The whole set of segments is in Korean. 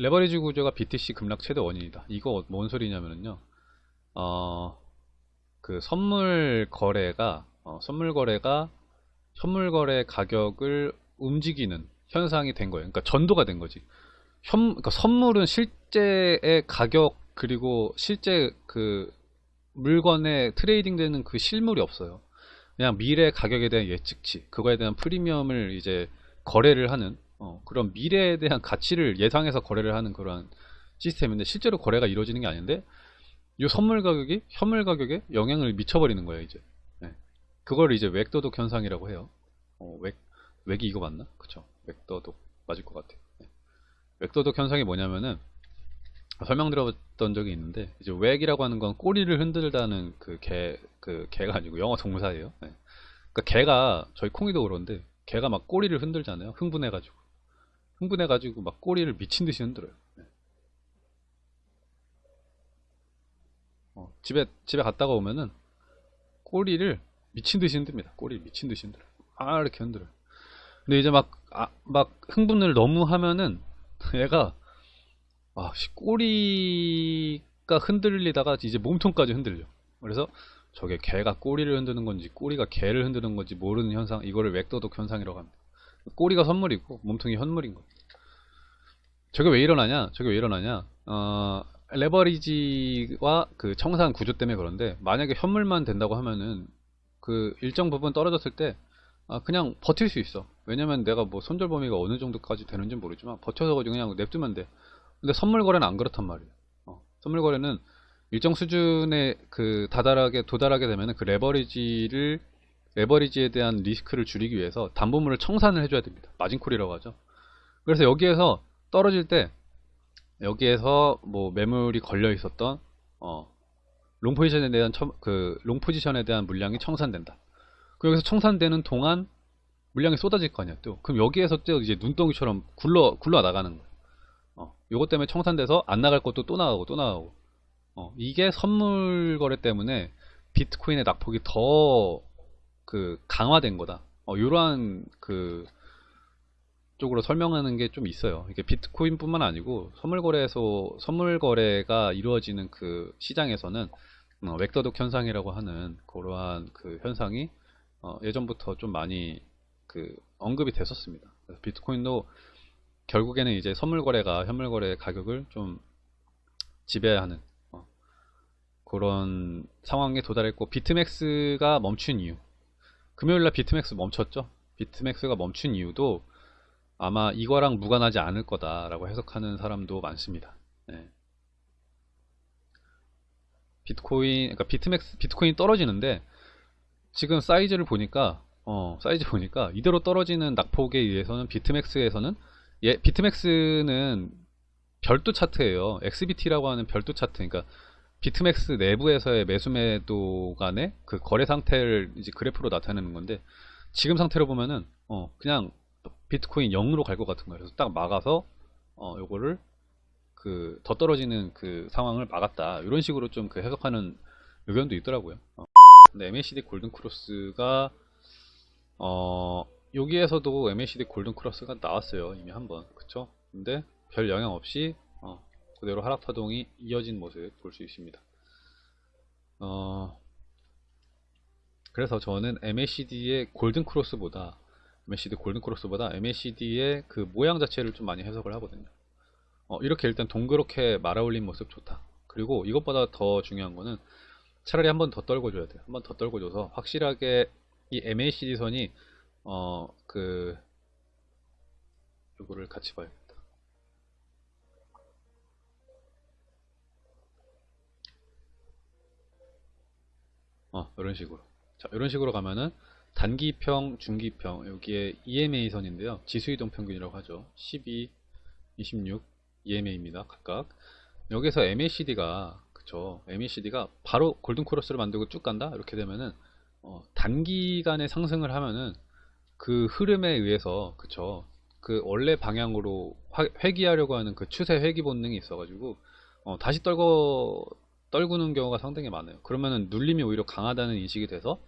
레버리지 구조가 BTC 급락 최대 원인이다. 이거 뭔 소리냐면요. 어, 그 선물 거래가 어, 선물 거래가 선물 거래 가격을 움직이는 현상이 된 거예요. 그러니까 전도가 된 거지. 현, 그러니까 선물은 실제의 가격 그리고 실제 그 물건에 trading 되는 그 실물이 없어요. 그냥 미래 가격에 대한 예측치, 그거에 대한 프리미엄을 이제 거래를 하는 어, 그런 미래에 대한 가치를 예상해서 거래를 하는 그런 시스템인데 실제로 거래가 이루어지는 게 아닌데 이 선물 가격이 현물 가격에 영향을 미쳐버리는 거예요 이제 네. 그걸 이제 웩도독 현상이라고 해요 어, 웩, 웩이 이거 맞나? 그쵸 웩도독 맞을 것 같아요 네. 웩도독 현상이 뭐냐면은 설명드렸던 적이 있는데 이제 웩이라고 하는 건 꼬리를 흔들다는 그 개 그 개가 아니고 영어 동사예요 네. 그러니까 개가 저희 콩이도 그런데 개가 막 꼬리를 흔들잖아요 흥분해가지고 흥분해가지고 막 꼬리를 미친 듯이 흔들어요. 네. 어, 집에 집에 갔다가 오면은 꼬리를 미친 듯이 흔듭니다. 꼬리를 미친 듯이 흔들어. 아 이렇게 흔들어요. 근데 이제 막, 아, 막 흥분을 너무 하면은 얘가 아, 꼬리가 흔들리다가 이제 몸통까지 흔들려. 그래서 저게 개가 꼬리를 흔드는 건지 꼬리가 개를 흔드는 건지 모르는 현상 이거를 웩도독 현상이라고 합니다. 꼬리가 선물이고 몸통이 현물인 거. 저게 왜 일어나냐? 저게 왜 일어나냐? 어, 레버리지와 그 청산 구조 때문에 그런데 만약에 현물만 된다고 하면은 그 일정 부분 떨어졌을 때 아, 그냥 버틸 수 있어. 왜냐면 내가 뭐 손절 범위가 어느 정도까지 되는지 모르지만 버텨서 그냥 냅두면 돼. 근데 선물 거래는 안 그렇단 말이에요. 어, 선물 거래는 일정 수준에 그 다달하게 도달하게 되면 그 레버리지를 레버리지에 대한 리스크를 줄이기 위해서 담보물을 청산을 해줘야 됩니다. 마진콜이라고 하죠. 그래서 여기에서 떨어질 때 여기에서 뭐 매물이 걸려 있었던 어, long position에 대한 처, 그 long position에 대한 물량이 청산된다. 그 여기서 청산되는 동안 물량이 쏟아질 거 아니야 또. 그럼 여기에서 또 이제 눈덩이처럼 굴러 굴러 나가는 거야. 어, 요것 때문에 청산돼서 안 나갈 것도 또 나가고 또 나가고. 어, 이게 선물 거래 때문에 비트코인의 낙폭이 더 그 강화된 거다. 어, 이러한 그 쪽으로 설명하는 게 좀 있어요. 이게 비트코인뿐만 아니고 선물 거래에서 선물 거래가 이루어지는 그 시장에서는 어, 웩도독 현상이라고 하는 그러한 그 현상이 어, 예전부터 좀 많이 그 언급이 됐었습니다. 비트코인도 결국에는 이제 선물 거래가 현물 거래 가격을 좀 지배하는 어, 그런 상황에 도달했고 비트맥스가 멈춘 이유 금요일날 비트맥스 멈췄죠. 비트맥스가 멈춘 이유도 아마 이거랑 무관하지 않을 거다라고 해석하는 사람도 많습니다. 네. 비트코인 그러니까 비트맥스 비트코인 떨어지는데 지금 사이즈를 보니까 어 사이즈 보니까 이대로 떨어지는 낙폭에 의해서는 비트맥스에서는 예 비트맥스는 별도 차트예요. XBT라고 하는 별도 차트. 그러니까 비트맥스 내부에서의 매수 매도 간의 그 거래 상태를 이제 그래프로 나타내는 건데 지금 상태로 보면은 어 그냥 비트코인 0으로 갈 것 같은 거예요. 그래서 딱 막아서 어 요거를 그 더 떨어지는 그 상황을 막았다. 이런 식으로 좀 그 해석하는 의견도 있더라고요. 어. 근데 MACD 골든 크로스가 어 여기에서도 MACD 골든 크로스가 나왔어요. 이미 한번 그쵸? 근데 별 영향 없이 그대로 하락 파동이 이어진 모습 볼 수 있습니다. 어, 그래서 저는 MACD의 골든 크로스보다 MACD 골든 크로스보다 MACD의 그 모양 자체를 좀 많이 해석을 하거든요. 어, 이렇게 일단 동그랗게 말아 올린 모습 좋다. 그리고 이것보다 더 중요한 거는 차라리 한 번 더 떨궈줘야 돼요. 한 번 더 떨궈줘서 확실하게 이 MACD 선이 어 그 요거를 같이 봐요. 어, 이런 식으로. 자, 이런 식으로 가면은 단기평, 중기평, 여기에 EMA 선인데요. 지수이동 평균이라고 하죠. 12, 26 EMA입니다. 각각. 여기서 MACD가 그쵸. MACD가 바로 골든 크로스를 만들고 쭉 간다. 이렇게 되면은 어, 단기간에 상승을 하면은 그 흐름에 의해서 그쵸. 그 원래 방향으로 회귀하려고 하는 그 추세 회귀 본능이 있어가지고 어, 다시 떨궈 떨구는 경우가 상당히 많아요. 그러면은 눌림이 오히려 강하다는 인식이 돼서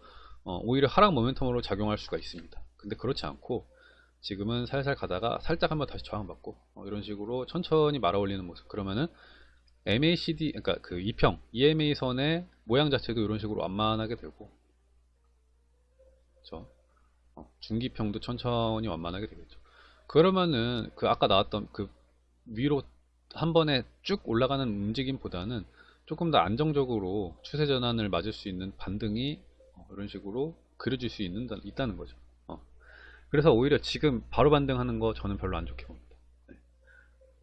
어, 오히려 하락 모멘텀으로 작용할 수가 있습니다. 근데 그렇지 않고 지금은 살살 가다가 살짝 한번 다시 저항받고 어, 이런 식으로 천천히 말아 올리는 모습 그러면은 MACD 그러니까 그 2평 EMA 선의 모양 자체도 이런 식으로 완만하게 되고 그렇죠? 어, 중기평도 천천히 완만하게 되겠죠. 그러면은 그 아까 나왔던 그 위로 한 번에 쭉 올라가는 움직임보다는 조금 더 안정적으로 추세 전환을 맞을 수 있는 반등이 어, 이런 식으로 그려질 수 있는, 있다는 거죠. 어. 그래서 오히려 지금 바로 반등하는 거 저는 별로 안 좋게 봅니다. 네.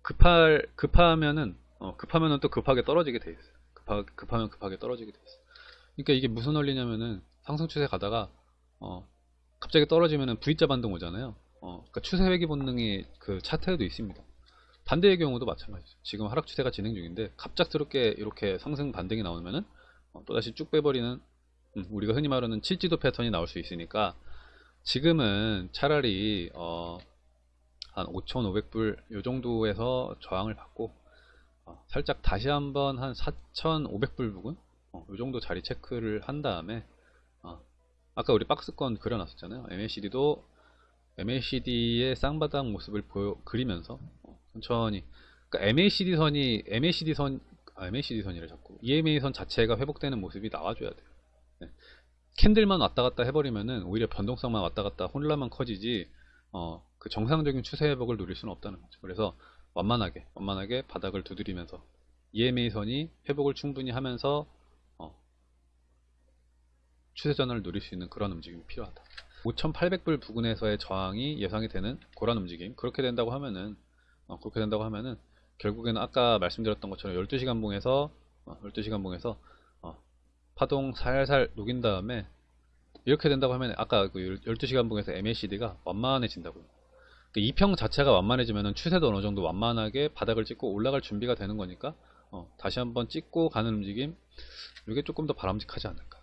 급할, 급하면은, 어, 급하면은 또 급하게 떨어지게 돼 있어요. 급하, 급하면 급하게 떨어지게 돼 있어요. 그러니까 이게 무슨 원리냐면은 상승 추세 가다가, 어, 갑자기 떨어지면은 V자 반등 오잖아요. 어, 그러니까 추세 회귀 본능이 그 차트에도 있습니다. 반대의 경우도 마찬가지죠. 지금 하락 추세가 진행 중인데 갑작스럽게 이렇게 상승 반등이 나오면은 어, 또다시 쭉 빼버리는 음, 우리가 흔히 말하는 칠지도 패턴이 나올 수 있으니까 지금은 차라리 어, 한 5,500불 요 정도에서 저항을 받고 어, 살짝 다시 한번 한 4,500불 부근 어, 요 정도 자리 체크를 한 다음에 어, 아까 우리 박스권 그려놨었잖아요. MACD도 MACD의 쌍바닥 모습을 보여 그리면서 어, 천천히 그러니까 MACD 선이 MACD 선 아, MACD 선이래 자꾸 EMA 선 자체가 회복되는 모습이 나와줘야 돼요. 네. 캔들만 왔다 갔다 해버리면은 오히려 변동성만 왔다 갔다 혼란만 커지지 어, 그 정상적인 추세 회복을 누릴 수는 없다는 거죠. 그래서 완만하게 완만하게 바닥을 두드리면서 EMA 선이 회복을 충분히 하면서 어, 추세 전환을 누릴 수 있는 그런 움직임이 필요하다. 5,800불 부근에서의 저항이 예상이 되는 그런 움직임. 그렇게 된다고 하면은 어, 그렇게 된다고 하면은 결국에는 아까 말씀드렸던 것처럼 12시간 봉에서 어, 12시간 봉에서 어, 파동 살살 녹인 다음에 이렇게 된다고 하면 아까 그 12시간 봉에서 MACD가 완만해진다고요. 그 2평 자체가 완만해지면 추세도 어느 정도 완만하게 바닥을 찍고 올라갈 준비가 되는 거니까 어, 다시 한번 찍고 가는 움직임 이게 조금 더 바람직하지 않을까